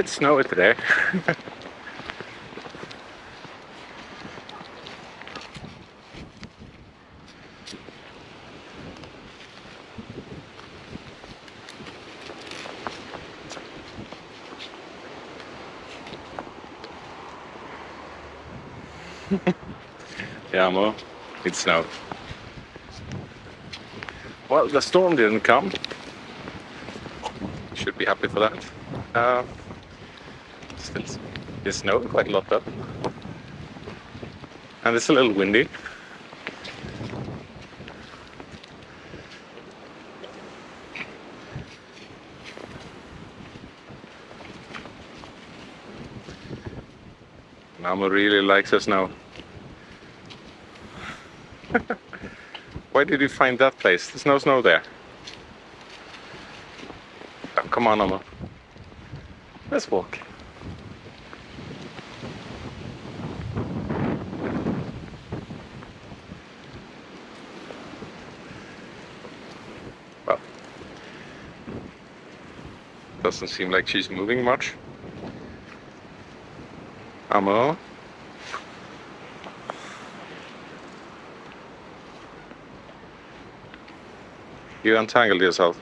bit snowy today. yeah, Mo, it snowed. Well, the storm didn't come. Should be happy for that. Uh, still, it snowed quite a lot though. And it's a little windy. Namo really likes the snow. Why did you find that place? There's no snow there. Oh, come on, Namo. Let's walk. Doesn't seem like she's moving much. Amo? You untangled yourself.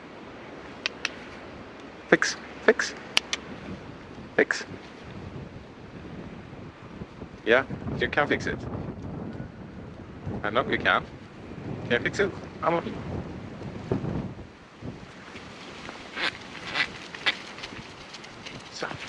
Fix, fix, fix. Yeah, you can fix it. I know you can. Can you fix it? I'm Amo? Stop.